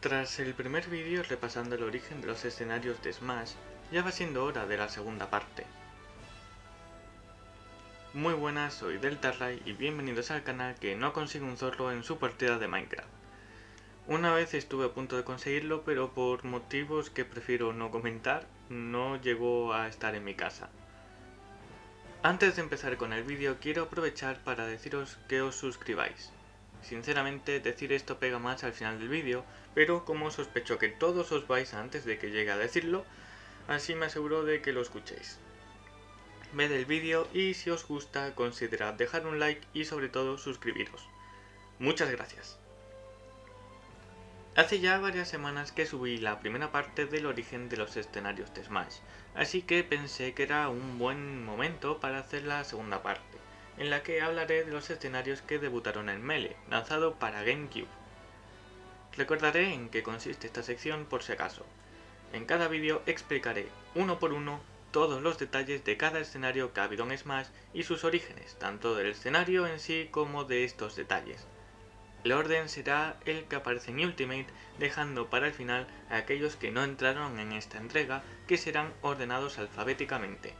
Tras el primer vídeo repasando el origen de los escenarios de Smash, ya va siendo hora de la segunda parte. Muy buenas, soy Deltarray y bienvenidos al canal que no consigue un zorro en su partida de Minecraft. Una vez estuve a punto de conseguirlo, pero por motivos que prefiero no comentar, no llegó a estar en mi casa. Antes de empezar con el vídeo, quiero aprovechar para deciros que os suscribáis. Sinceramente, decir esto pega más al final del vídeo, pero como sospecho que todos os vais antes de que llegue a decirlo, así me aseguro de que lo escuchéis. Ved el vídeo y si os gusta considerad dejar un like y sobre todo suscribiros. Muchas gracias. Hace ya varias semanas que subí la primera parte del origen de los escenarios de Smash, así que pensé que era un buen momento para hacer la segunda parte, en la que hablaré de los escenarios que debutaron en Melee, lanzado para GameCube. Recordaré en qué consiste esta sección por si acaso. En cada vídeo explicaré, uno por uno, todos los detalles de cada escenario que ha habido en Smash y sus orígenes, tanto del escenario en sí como de estos detalles. El orden será el que aparece en Ultimate, dejando para el final a aquellos que no entraron en esta entrega, que serán ordenados alfabéticamente.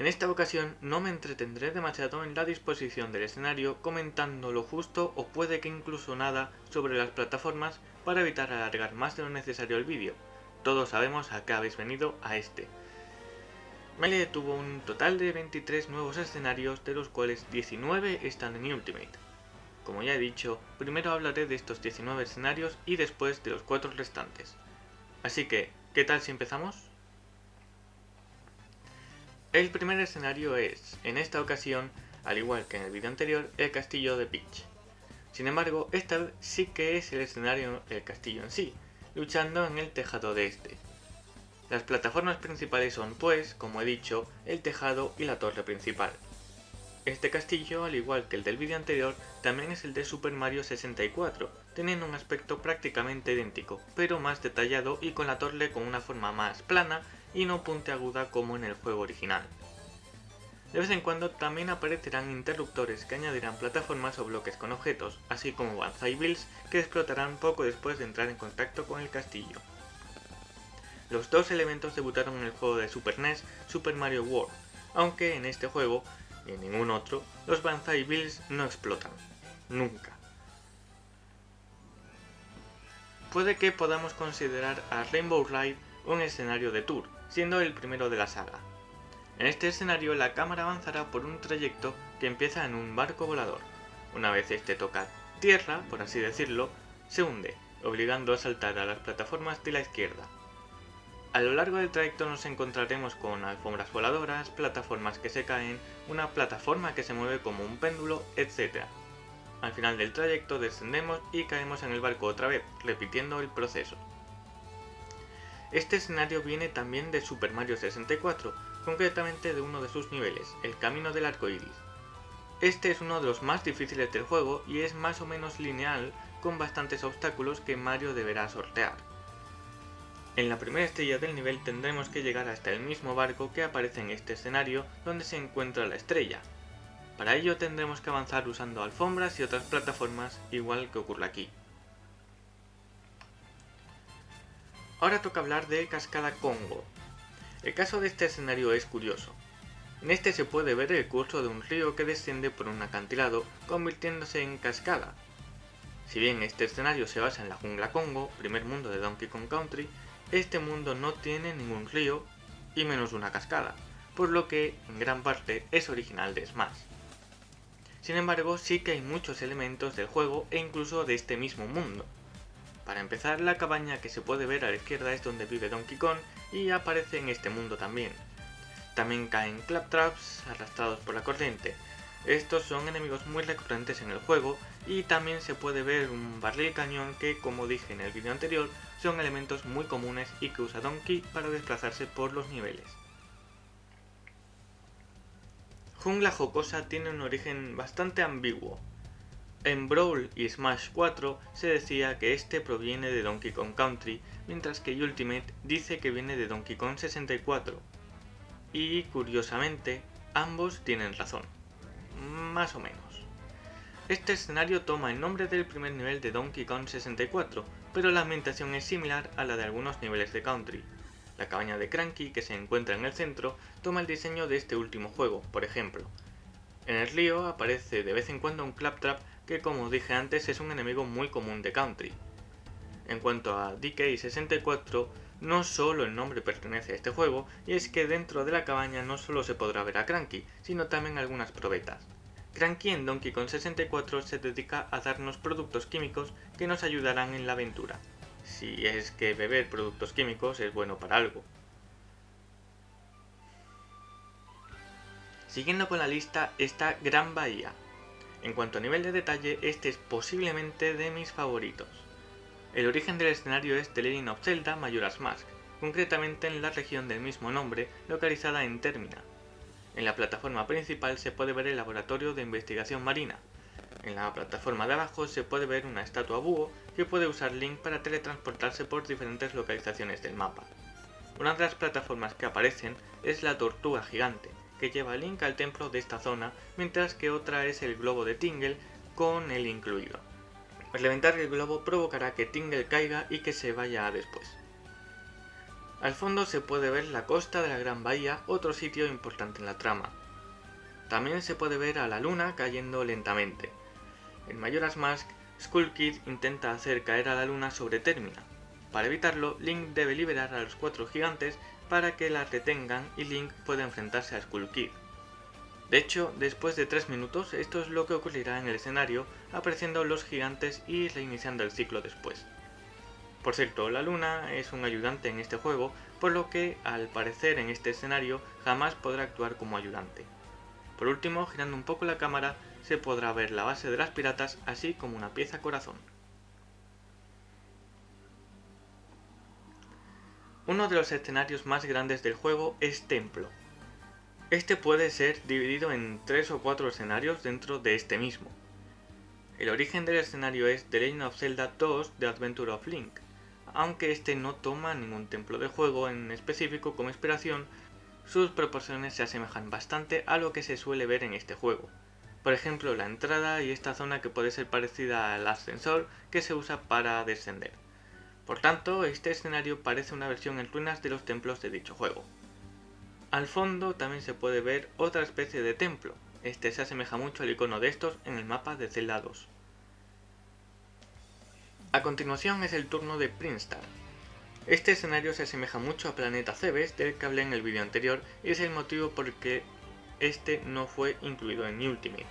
En esta ocasión no me entretendré demasiado en la disposición del escenario comentando lo justo o puede que incluso nada sobre las plataformas para evitar alargar más de lo necesario el vídeo. Todos sabemos a qué habéis venido a este. Melee tuvo un total de 23 nuevos escenarios, de los cuales 19 están en Ultimate. Como ya he dicho, primero hablaré de estos 19 escenarios y después de los 4 restantes. Así que, ¿qué tal si empezamos? El primer escenario es, en esta ocasión, al igual que en el vídeo anterior, el castillo de Peach. Sin embargo, esta vez sí que es el escenario el castillo en sí, luchando en el tejado de este. Las plataformas principales son pues, como he dicho, el tejado y la torre principal. Este castillo, al igual que el del vídeo anterior, también es el de Super Mario 64, teniendo un aspecto prácticamente idéntico, pero más detallado y con la torre con una forma más plana y no puntiaguda como en el juego original. De vez en cuando también aparecerán interruptores que añadirán plataformas o bloques con objetos, así como Banzai Bills que explotarán poco después de entrar en contacto con el castillo. Los dos elementos debutaron en el juego de Super NES Super Mario World, aunque en este juego, y en ningún otro, los Banzai Bills no explotan. Nunca. Puede que podamos considerar a Rainbow Ride un escenario de tour, siendo el primero de la saga. En este escenario la cámara avanzará por un trayecto que empieza en un barco volador. Una vez este toca tierra, por así decirlo, se hunde, obligando a saltar a las plataformas de la izquierda. A lo largo del trayecto nos encontraremos con alfombras voladoras, plataformas que se caen, una plataforma que se mueve como un péndulo, etc. Al final del trayecto descendemos y caemos en el barco otra vez, repitiendo el proceso. Este escenario viene también de Super Mario 64, concretamente de uno de sus niveles, el Camino del Arco Iris. Este es uno de los más difíciles del juego y es más o menos lineal con bastantes obstáculos que Mario deberá sortear. En la primera estrella del nivel tendremos que llegar hasta el mismo barco que aparece en este escenario donde se encuentra la estrella. Para ello tendremos que avanzar usando alfombras y otras plataformas igual que ocurre aquí. Ahora toca hablar de Cascada Congo. El caso de este escenario es curioso. En este se puede ver el curso de un río que desciende por un acantilado, convirtiéndose en cascada. Si bien este escenario se basa en la jungla Congo, primer mundo de Donkey Kong Country, este mundo no tiene ningún río y menos una cascada, por lo que en gran parte es original de Smash. Sin embargo, sí que hay muchos elementos del juego e incluso de este mismo mundo. Para empezar, la cabaña que se puede ver a la izquierda es donde vive Donkey Kong y aparece en este mundo también. También caen Claptraps arrastrados por la corriente. Estos son enemigos muy recurrentes en el juego y también se puede ver un barril cañón que, como dije en el vídeo anterior, son elementos muy comunes y que usa Donkey para desplazarse por los niveles. Jungla Jocosa tiene un origen bastante ambiguo. En Brawl y Smash 4 se decía que este proviene de Donkey Kong Country, mientras que Ultimate dice que viene de Donkey Kong 64. Y, curiosamente, ambos tienen razón. Más o menos. Este escenario toma el nombre del primer nivel de Donkey Kong 64, pero la ambientación es similar a la de algunos niveles de Country. La cabaña de Cranky, que se encuentra en el centro, toma el diseño de este último juego, por ejemplo. En el río aparece de vez en cuando un Claptrap que como dije antes es un enemigo muy común de Country. En cuanto a DK64, no solo el nombre pertenece a este juego, y es que dentro de la cabaña no solo se podrá ver a Cranky, sino también algunas probetas. Cranky en Donkey Kong 64 se dedica a darnos productos químicos que nos ayudarán en la aventura, si es que beber productos químicos es bueno para algo. Siguiendo con la lista está Gran Bahía. En cuanto a nivel de detalle, este es posiblemente de mis favoritos. El origen del escenario es The Legend of Zelda Majora's Mask, concretamente en la región del mismo nombre, localizada en Termina, en la plataforma principal se puede ver el laboratorio de investigación marina. En la plataforma de abajo se puede ver una estatua búho que puede usar Link para teletransportarse por diferentes localizaciones del mapa. Una de las plataformas que aparecen es la tortuga gigante, que lleva Link al templo de esta zona, mientras que otra es el globo de Tingle con él incluido. Al levantar el globo provocará que Tingle caiga y que se vaya después. Al fondo se puede ver la costa de la Gran Bahía, otro sitio importante en la trama. También se puede ver a la luna cayendo lentamente. En Majora's Mask, Skull Kid intenta hacer caer a la luna sobre Termina. Para evitarlo, Link debe liberar a los cuatro gigantes para que la detengan y Link pueda enfrentarse a Skull Kid. De hecho, después de 3 minutos, esto es lo que ocurrirá en el escenario, apareciendo los gigantes y reiniciando el ciclo después. Por cierto, la luna es un ayudante en este juego, por lo que al parecer en este escenario jamás podrá actuar como ayudante. Por último, girando un poco la cámara, se podrá ver la base de las piratas, así como una pieza corazón. Uno de los escenarios más grandes del juego es Templo. Este puede ser dividido en tres o cuatro escenarios dentro de este mismo. El origen del escenario es The Legend of Zelda 2 The Adventure of Link, aunque este no toma ningún templo de juego en específico como inspiración, sus proporciones se asemejan bastante a lo que se suele ver en este juego. Por ejemplo, la entrada y esta zona que puede ser parecida al ascensor que se usa para descender. Por tanto, este escenario parece una versión en ruinas de los templos de dicho juego. Al fondo también se puede ver otra especie de templo, este se asemeja mucho al icono de estos en el mapa de Zelda 2. A continuación es el turno de Prinstar. Este escenario se asemeja mucho a Planeta Cebes del que hablé en el vídeo anterior y es el motivo por el que este no fue incluido en Ultimate.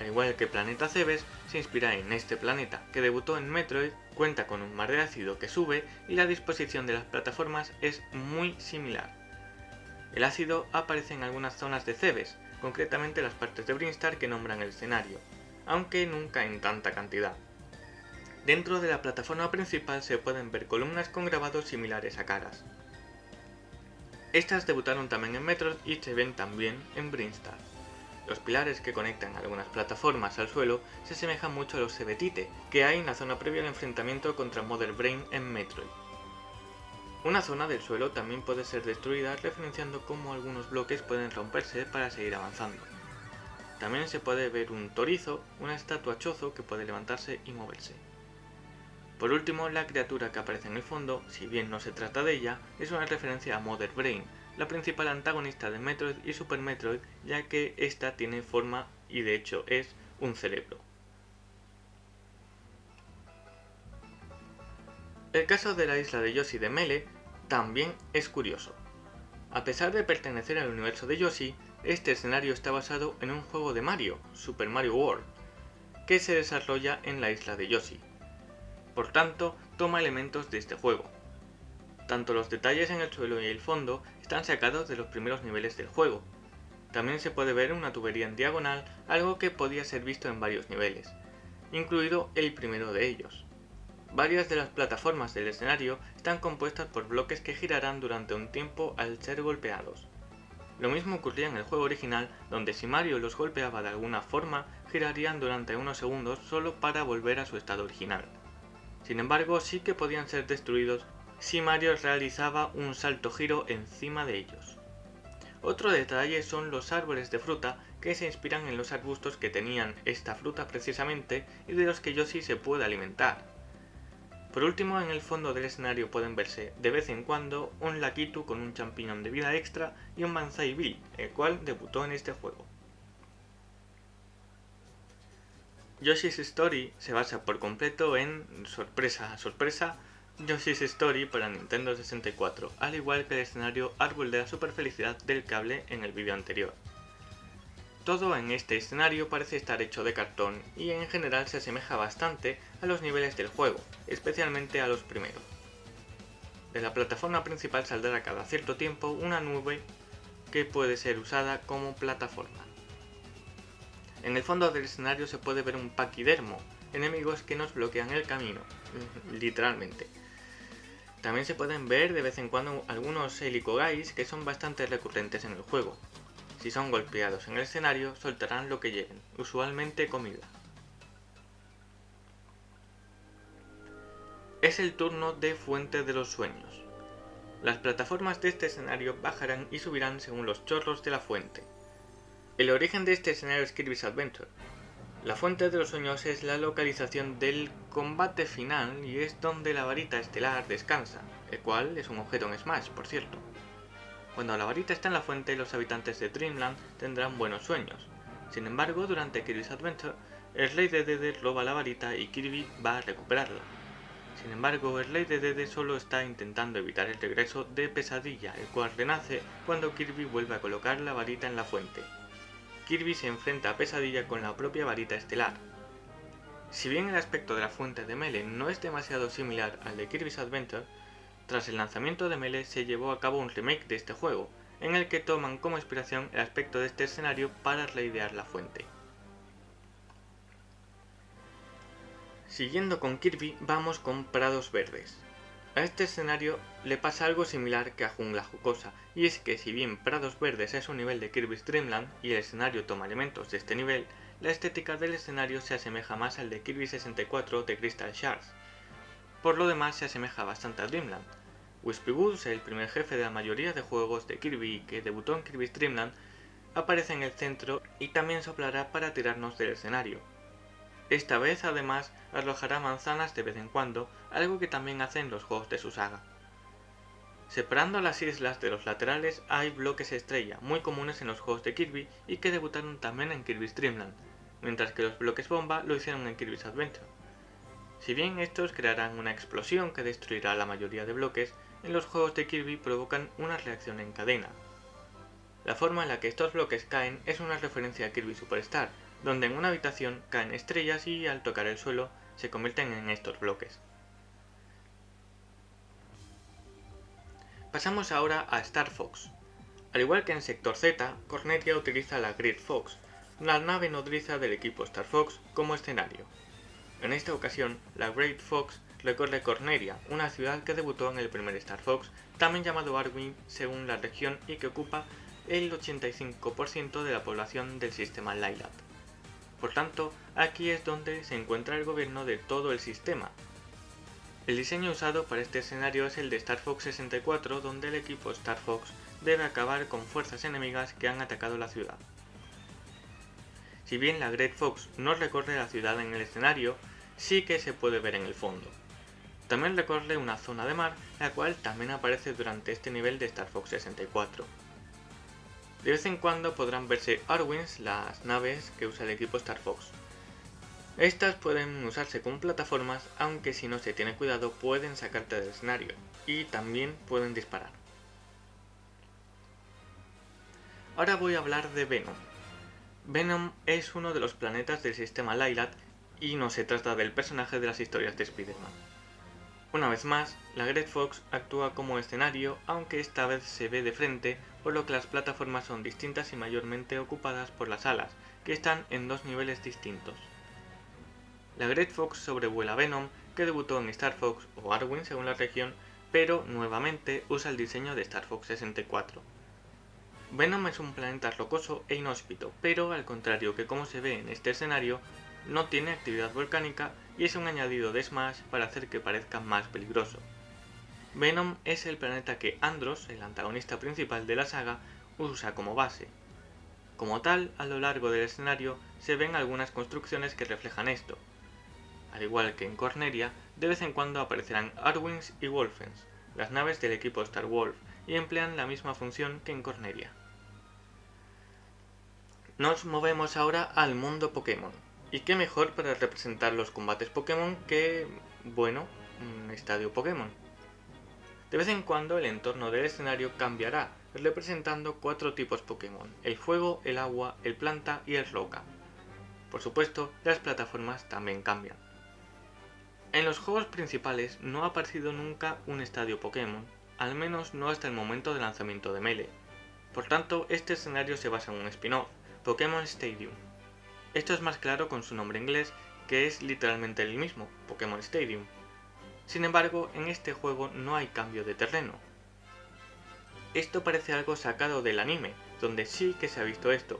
Al igual que Planeta Cebes, se inspira en este planeta, que debutó en Metroid, cuenta con un mar de ácido que sube y la disposición de las plataformas es muy similar. El ácido aparece en algunas zonas de Cebes, concretamente las partes de Brinstar que nombran el escenario, aunque nunca en tanta cantidad. Dentro de la plataforma principal se pueden ver columnas con grabados similares a caras. Estas debutaron también en Metroid y se ven también en Brinstar. Los pilares que conectan algunas plataformas al suelo se asemejan mucho a los Sebetite que hay en la zona previa al enfrentamiento contra Mother Brain en Metroid. Una zona del suelo también puede ser destruida referenciando cómo algunos bloques pueden romperse para seguir avanzando. También se puede ver un torizo, una estatua chozo que puede levantarse y moverse. Por último, la criatura que aparece en el fondo, si bien no se trata de ella, es una referencia a Mother Brain, la principal antagonista de Metroid y Super Metroid, ya que esta tiene forma y de hecho es un cerebro. El caso de la isla de Yoshi de Mele también es curioso. A pesar de pertenecer al universo de Yoshi, este escenario está basado en un juego de Mario, Super Mario World, que se desarrolla en la isla de Yoshi. Por tanto, toma elementos de este juego. Tanto los detalles en el suelo y el fondo están sacados de los primeros niveles del juego. También se puede ver una tubería en diagonal, algo que podía ser visto en varios niveles, incluido el primero de ellos. Varias de las plataformas del escenario están compuestas por bloques que girarán durante un tiempo al ser golpeados. Lo mismo ocurría en el juego original, donde si Mario los golpeaba de alguna forma, girarían durante unos segundos solo para volver a su estado original. Sin embargo, sí que podían ser destruidos si Mario realizaba un salto giro encima de ellos. Otro detalle son los árboles de fruta que se inspiran en los arbustos que tenían esta fruta precisamente y de los que Yoshi se puede alimentar. Por último, en el fondo del escenario pueden verse de vez en cuando un Lakitu con un champiñón de vida extra y un Banzai Bill, el cual debutó en este juego. Yoshi's Story se basa por completo en, sorpresa, sorpresa, Yoshi's Story para Nintendo 64, al igual que el escenario Árbol de la Super Felicidad del cable en el vídeo anterior. Todo en este escenario parece estar hecho de cartón y en general se asemeja bastante a los niveles del juego, especialmente a los primeros. De la plataforma principal saldrá cada cierto tiempo una nube que puede ser usada como plataforma. En el fondo del escenario se puede ver un paquidermo, enemigos que nos bloquean el camino, literalmente. También se pueden ver de vez en cuando algunos helicogais que son bastante recurrentes en el juego, si son golpeados en el escenario, soltarán lo que lleven, usualmente comida. Es el turno de Fuente de los Sueños. Las plataformas de este escenario bajarán y subirán según los chorros de la fuente. El origen de este escenario es Kirby's Adventure. La Fuente de los Sueños es la localización del combate final y es donde la varita estelar descansa, el cual es un objeto en Smash, por cierto. Cuando la varita está en la fuente, los habitantes de Dreamland tendrán buenos sueños. Sin embargo, durante Kirby's Adventure, el rey de Dede roba la varita y Kirby va a recuperarla. Sin embargo, el rey de Dede solo está intentando evitar el regreso de Pesadilla, el cual renace cuando Kirby vuelve a colocar la varita en la fuente. Kirby se enfrenta a Pesadilla con la propia varita estelar. Si bien el aspecto de la fuente de Melee no es demasiado similar al de Kirby's Adventure, tras el lanzamiento de Melee se llevó a cabo un remake de este juego, en el que toman como inspiración el aspecto de este escenario para reidear la fuente. Siguiendo con Kirby, vamos con Prados Verdes. A este escenario le pasa algo similar que a Jungla Jucosa, y es que si bien Prados Verdes es un nivel de Kirby's Dreamland y el escenario toma elementos de este nivel, la estética del escenario se asemeja más al de Kirby 64 de Crystal Shards. Por lo demás se asemeja bastante a Dreamland, Wispy el primer jefe de la mayoría de juegos de Kirby que debutó en Kirby's Dreamland, aparece en el centro y también soplará para tirarnos del escenario. Esta vez además arrojará manzanas de vez en cuando, algo que también hace en los juegos de su saga. Separando las islas de los laterales hay bloques estrella, muy comunes en los juegos de Kirby y que debutaron también en Kirby's Dreamland, mientras que los bloques bomba lo hicieron en Kirby's Adventure. Si bien estos crearán una explosión que destruirá la mayoría de bloques, en los juegos de Kirby provocan una reacción en cadena. La forma en la que estos bloques caen es una referencia a Kirby Superstar, donde en una habitación caen estrellas y al tocar el suelo se convierten en estos bloques. Pasamos ahora a Star Fox. Al igual que en Sector Z, Cornelia utiliza la Great Fox, la nave nodriza del equipo Star Fox, como escenario. En esta ocasión, la Great Fox recorre Corneria, una ciudad que debutó en el primer Star Fox, también llamado Arwin según la región y que ocupa el 85% de la población del sistema Lylat. Por tanto, aquí es donde se encuentra el gobierno de todo el sistema. El diseño usado para este escenario es el de Star Fox 64, donde el equipo Star Fox debe acabar con fuerzas enemigas que han atacado la ciudad. Si bien la Great Fox no recorre la ciudad en el escenario, sí que se puede ver en el fondo. También recorre una zona de mar, la cual también aparece durante este nivel de Star Fox 64. De vez en cuando podrán verse Arwins, las naves que usa el equipo Star Fox. Estas pueden usarse como plataformas, aunque si no se tiene cuidado pueden sacarte del escenario, y también pueden disparar. Ahora voy a hablar de Venom. Venom es uno de los planetas del sistema Lylat y no se trata del personaje de las historias de Spider-Man. Una vez más, la Great Fox actúa como escenario, aunque esta vez se ve de frente, por lo que las plataformas son distintas y mayormente ocupadas por las alas, que están en dos niveles distintos. La Great Fox sobrevuela Venom, que debutó en Star Fox o Arwin según la región, pero nuevamente usa el diseño de Star Fox 64. Venom es un planeta rocoso e inhóspito, pero al contrario que como se ve en este escenario, no tiene actividad volcánica y es un añadido de Smash para hacer que parezca más peligroso. Venom es el planeta que Andros, el antagonista principal de la saga, usa como base. Como tal, a lo largo del escenario se ven algunas construcciones que reflejan esto. Al igual que en Corneria, de vez en cuando aparecerán Arwings y Wolfens, las naves del equipo Star Wolf, y emplean la misma función que en Corneria. Nos movemos ahora al mundo Pokémon. ¿Y qué mejor para representar los combates Pokémon que, bueno, un estadio Pokémon? De vez en cuando el entorno del escenario cambiará, representando cuatro tipos Pokémon, el fuego, el agua, el planta y el roca. Por supuesto, las plataformas también cambian. En los juegos principales no ha aparecido nunca un estadio Pokémon, al menos no hasta el momento del lanzamiento de Melee. Por tanto, este escenario se basa en un spin-off, Pokémon Stadium. Esto es más claro con su nombre inglés, que es literalmente el mismo, Pokémon Stadium. Sin embargo, en este juego no hay cambio de terreno. Esto parece algo sacado del anime, donde sí que se ha visto esto.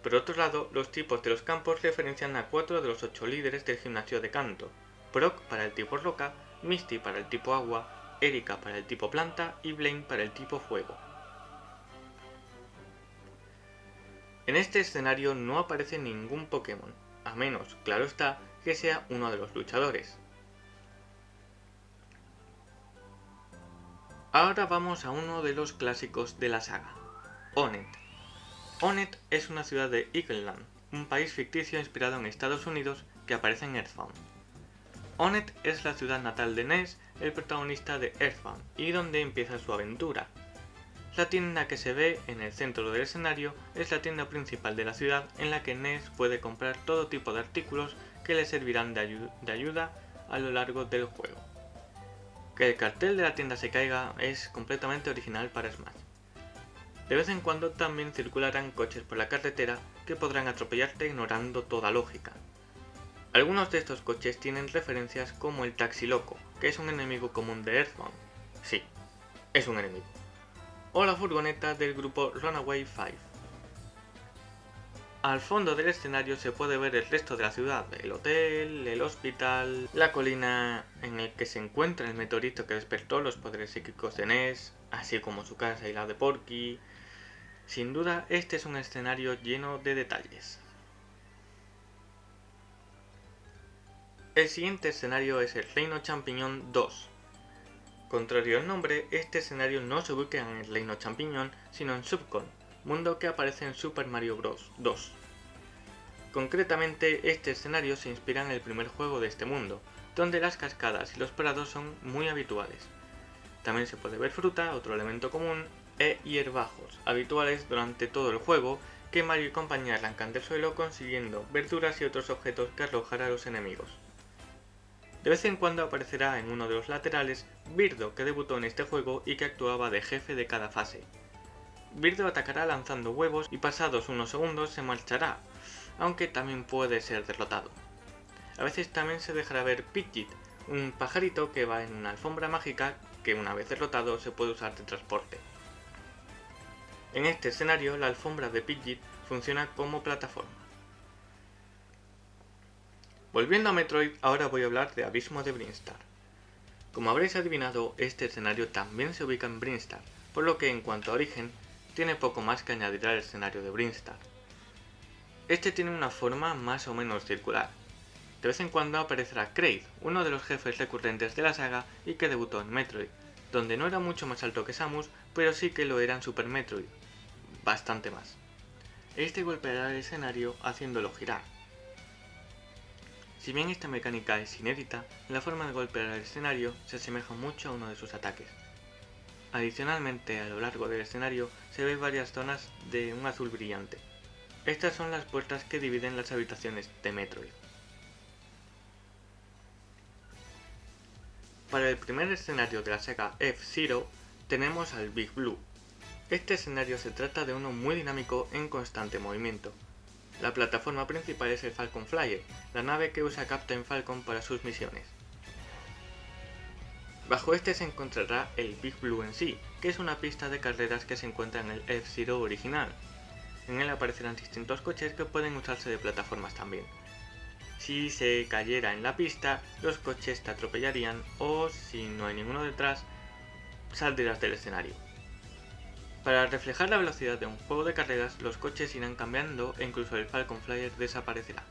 Por otro lado, los tipos de los campos referencian a cuatro de los ocho líderes del gimnasio de canto, Brock para el tipo roca, Misty para el tipo agua, Erika para el tipo planta y Blaine para el tipo fuego. En este escenario no aparece ningún Pokémon, a menos, claro está, que sea uno de los luchadores. Ahora vamos a uno de los clásicos de la saga, Onet. Onet es una ciudad de Eagleland, un país ficticio inspirado en Estados Unidos que aparece en Earthbound. Onet es la ciudad natal de Ness, el protagonista de Earthbound, y donde empieza su aventura. La tienda que se ve en el centro del escenario es la tienda principal de la ciudad en la que Ness puede comprar todo tipo de artículos que le servirán de, de ayuda a lo largo del juego. Que el cartel de la tienda se caiga es completamente original para Smash. De vez en cuando también circularán coches por la carretera que podrán atropellarte ignorando toda lógica. Algunos de estos coches tienen referencias como el Taxi Loco, que es un enemigo común de Earthbound. Sí, es un enemigo. O la furgoneta del grupo Runaway 5. Al fondo del escenario se puede ver el resto de la ciudad, el hotel, el hospital, la colina en el que se encuentra el meteorito que despertó los poderes psíquicos de Ness, así como su casa y la de Porky. Sin duda, este es un escenario lleno de detalles. El siguiente escenario es el Reino Champiñón 2. Contrario al nombre, este escenario no se ubica en el Reino Champiñón, sino en Subcon, mundo que aparece en Super Mario Bros. 2. Concretamente, este escenario se inspira en el primer juego de este mundo, donde las cascadas y los prados son muy habituales. También se puede ver fruta, otro elemento común, e hierbajos, habituales durante todo el juego, que Mario y compañía arrancan del suelo consiguiendo verduras y otros objetos que arrojar a los enemigos. De vez en cuando aparecerá en uno de los laterales Birdo, que debutó en este juego y que actuaba de jefe de cada fase. Birdo atacará lanzando huevos y pasados unos segundos se marchará, aunque también puede ser derrotado. A veces también se dejará ver Pidgeot, un pajarito que va en una alfombra mágica que una vez derrotado se puede usar de transporte. En este escenario la alfombra de Pidgeot funciona como plataforma. Volviendo a Metroid, ahora voy a hablar de Abismo de Brinstar. Como habréis adivinado, este escenario también se ubica en Brinstar, por lo que en cuanto a origen, tiene poco más que añadir al escenario de Brinstar. Este tiene una forma más o menos circular. De vez en cuando aparecerá Kraid, uno de los jefes recurrentes de la saga y que debutó en Metroid, donde no era mucho más alto que Samus, pero sí que lo era en Super Metroid, bastante más. Este golpeará el escenario haciéndolo girar. Si bien esta mecánica es inédita, la forma de golpear el escenario se asemeja mucho a uno de sus ataques. Adicionalmente, a lo largo del escenario se ven varias zonas de un azul brillante. Estas son las puertas que dividen las habitaciones de Metroid. Para el primer escenario de la saga F-Zero tenemos al Big Blue. Este escenario se trata de uno muy dinámico en constante movimiento. La plataforma principal es el Falcon Flyer, la nave que usa Captain Falcon para sus misiones. Bajo este se encontrará el Big Blue en sí, que es una pista de carreras que se encuentra en el F-Zero original. En él aparecerán distintos coches que pueden usarse de plataformas también. Si se cayera en la pista, los coches te atropellarían o, si no hay ninguno detrás, saldrás del escenario. Para reflejar la velocidad de un juego de carreras, los coches irán cambiando e incluso el Falcon Flyer desaparecerá.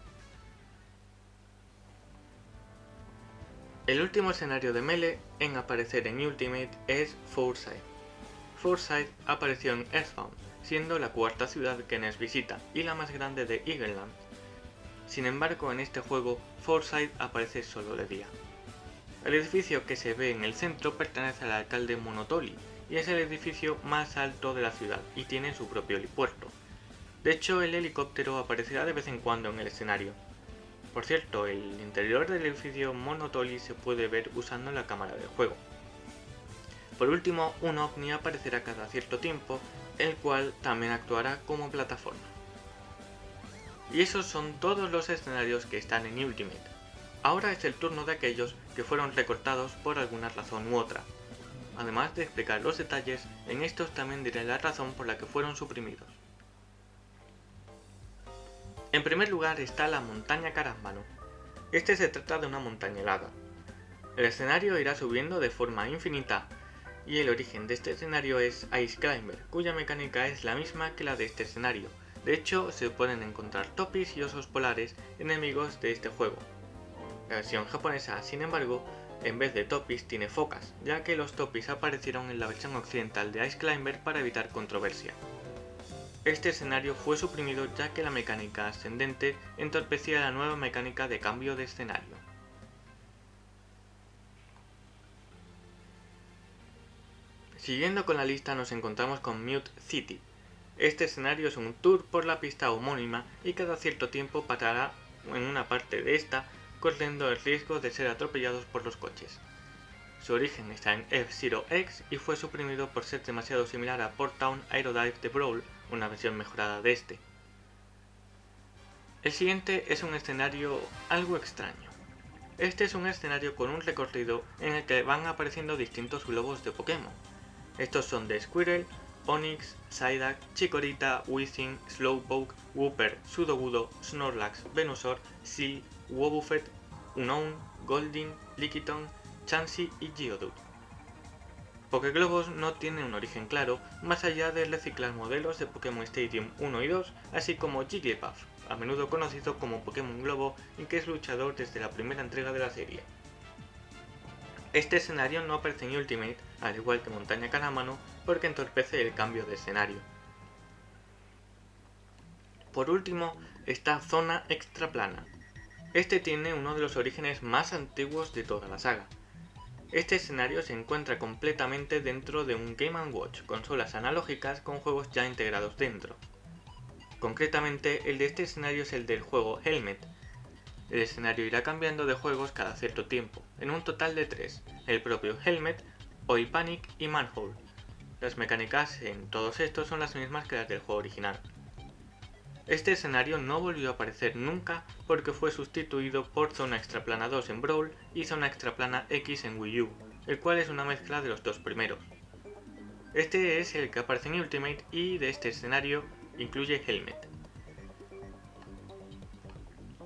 El último escenario de Melee en aparecer en Ultimate es Foresight. Foresight apareció en Earthbound, siendo la cuarta ciudad que Ness visita y la más grande de Eagleland. Sin embargo, en este juego, Foresight aparece solo de día. El edificio que se ve en el centro pertenece al alcalde Monotoli, y es el edificio más alto de la ciudad y tiene su propio helipuerto. De hecho, el helicóptero aparecerá de vez en cuando en el escenario. Por cierto, el interior del edificio Monotoli se puede ver usando la cámara del juego. Por último, un ovni aparecerá cada cierto tiempo, el cual también actuará como plataforma. Y esos son todos los escenarios que están en Ultimate. Ahora es el turno de aquellos que fueron recortados por alguna razón u otra, Además de explicar los detalles, en estos también diré la razón por la que fueron suprimidos. En primer lugar está la montaña Carambano. Este se trata de una montaña helada. El escenario irá subiendo de forma infinita y el origen de este escenario es Ice Climber, cuya mecánica es la misma que la de este escenario. De hecho, se pueden encontrar topis y osos polares enemigos de este juego. La versión japonesa, sin embargo, en vez de topis tiene focas, ya que los topis aparecieron en la versión occidental de Ice Climber para evitar controversia. Este escenario fue suprimido ya que la mecánica ascendente entorpecía la nueva mecánica de cambio de escenario. Siguiendo con la lista nos encontramos con Mute City. Este escenario es un tour por la pista homónima y cada cierto tiempo parará en una parte de esta corriendo el riesgo de ser atropellados por los coches. Su origen está en F-Zero X y fue suprimido por ser demasiado similar a Port Town Aerodive de Brawl, una versión mejorada de este. El siguiente es un escenario algo extraño. Este es un escenario con un recorrido en el que van apareciendo distintos globos de Pokémon. Estos son de Squirrel, Onix, Psyduck, Chikorita, Weezing, Slowpoke, Wooper, Sudowoodo, Snorlax, Venusaur, Seal, Wobbuffet, Unown, Golding, Lickitung, Chansey y Geodude. Pokéglobos no tiene un origen claro, más allá de reciclar modelos de Pokémon Stadium 1 y 2, así como Jigglypuff, a menudo conocido como Pokémon Globo y que es luchador desde la primera entrega de la serie. Este escenario no aparece en Ultimate, al igual que Montaña Caramano, porque entorpece el cambio de escenario. Por último, está Zona Extraplana, este tiene uno de los orígenes más antiguos de toda la saga. Este escenario se encuentra completamente dentro de un Game ⁇ Watch, consolas analógicas con juegos ya integrados dentro. Concretamente, el de este escenario es el del juego Helmet. El escenario irá cambiando de juegos cada cierto tiempo, en un total de tres, el propio Helmet, Oil Panic y Manhole. Las mecánicas en todos estos son las mismas que las del juego original. Este escenario no volvió a aparecer nunca porque fue sustituido por Zona Extraplana 2 en Brawl y Zona Extraplana X en Wii U, el cual es una mezcla de los dos primeros. Este es el que aparece en Ultimate y de este escenario incluye Helmet.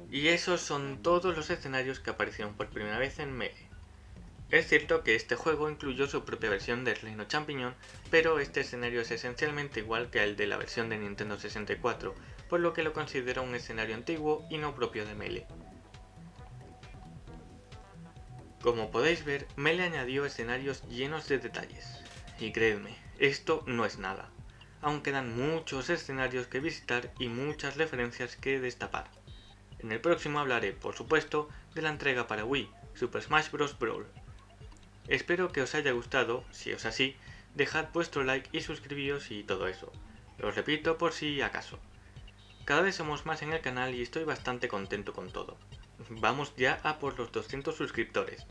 Y esos son todos los escenarios que aparecieron por primera vez en Melee. Es cierto que este juego incluyó su propia versión de Reino Champiñón, pero este escenario es esencialmente igual que el de la versión de Nintendo 64, por lo que lo considero un escenario antiguo y no propio de Melee. Como podéis ver, Melee añadió escenarios llenos de detalles. Y creedme, esto no es nada. Aún quedan muchos escenarios que visitar y muchas referencias que destapar. En el próximo hablaré, por supuesto, de la entrega para Wii, Super Smash Bros. Brawl. Espero que os haya gustado, si es así, dejad vuestro like y suscribíos y todo eso. Lo repito por si acaso. Cada vez somos más en el canal y estoy bastante contento con todo. Vamos ya a por los 200 suscriptores,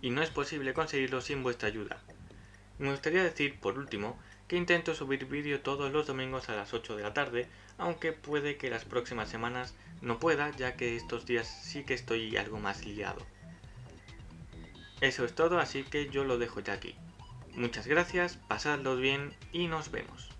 y no es posible conseguirlo sin vuestra ayuda. Me gustaría decir, por último, que intento subir vídeo todos los domingos a las 8 de la tarde, aunque puede que las próximas semanas no pueda, ya que estos días sí que estoy algo más liado. Eso es todo, así que yo lo dejo ya aquí. Muchas gracias, pasadlos bien y nos vemos.